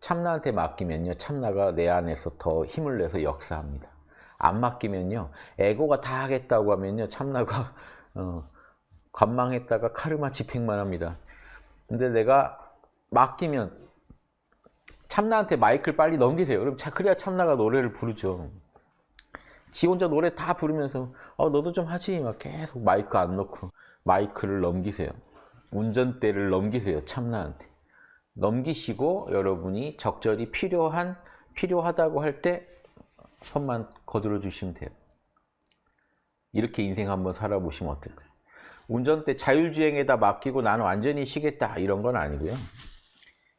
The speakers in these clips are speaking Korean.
참나한테 맡기면요. 참나가 내 안에서 더 힘을 내서 역사합니다. 안 맡기면요. 에고가 다 하겠다고 하면요. 참나가 어, 관망했다가 카르마 집행만 합니다. 근데 내가 맡기면 참나한테 마이크를 빨리 넘기세요. 그럼 자, 그래야 참나가 노래를 부르죠. 지 혼자 노래 다 부르면서 어, 너도 좀 하지 막 계속 마이크 안 넣고 마이크를 넘기세요. 운전대를 넘기세요. 참나한테. 넘기시고 여러분이 적절히 필요한 필요하다고 할 때 손만 거들어 주시면 돼요. 이렇게 인생 한번 살아보시면 어떨까요? 운전대 자율주행에다 맡기고 나는 완전히 쉬겠다 이런 건 아니고요.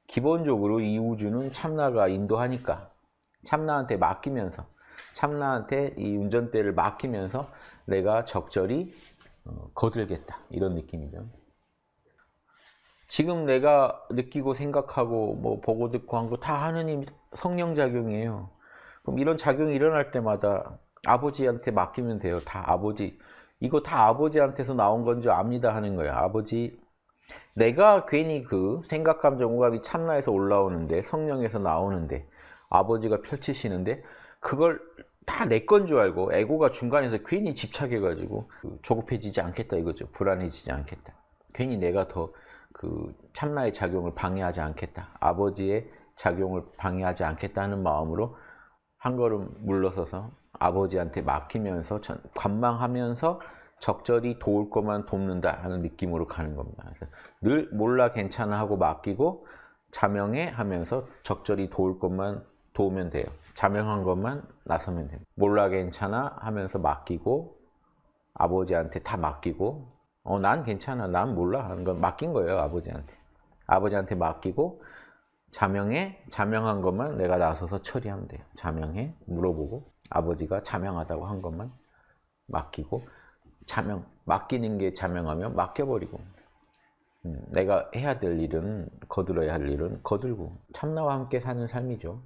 기본적으로 이 우주는 참나가 인도하니까 참나한테 맡기면서 참나한테 이 운전대를 맡기면서 내가 적절히 어, 거들겠다 이런 느낌이죠. 지금 내가 느끼고 생각하고 뭐 보고 듣고 한 거 다 하느님 성령 작용이에요. 그럼 이런 작용이 일어날 때마다 아버지한테 맡기면 돼요. 다 아버지 이거 다 아버지한테서 나온 건 줄 압니다 하는 거예요. 아버지 내가 괜히 그 생각, 감정, 오감이 참나에서 올라오는데 성령에서 나오는데 아버지가 펼치시는데 그걸 다 내 건 줄 알고 에고가 중간에서 괜히 집착해가지고 그 조급해지지 않겠다 이거죠. 불안해지지 않겠다. 괜히 내가 더 그 참나의 작용을 방해하지 않겠다. 아버지의 작용을 방해하지 않겠다는 마음으로 한 걸음 물러서서 아버지한테 맡기면서 관망하면서 적절히 도울 것만 돕는다 하는 느낌으로 가는 겁니다. 그래서 늘 몰라 괜찮아 하고 맡기고 자명해 하면서 적절히 도울 것만 도우면 돼요. 자명한 것만 나서면 돼요. 몰라 괜찮아 하면서 맡기고 아버지한테 다 맡기고 어, 난 괜찮아, 난 몰라 하는 건 맡긴 거예요, 아버지한테. 아버지한테 맡기고 자명해, 자명한 것만 내가 나서서 처리하면 돼요. 자명해, 물어보고 아버지가 자명하다고 한 것만 맡기고 자명, 맡기는 게 자명하면 맡겨버리고 음, 내가 해야 될 일은 거들어야 할 일은 거들고 참나와 함께 사는 삶이죠.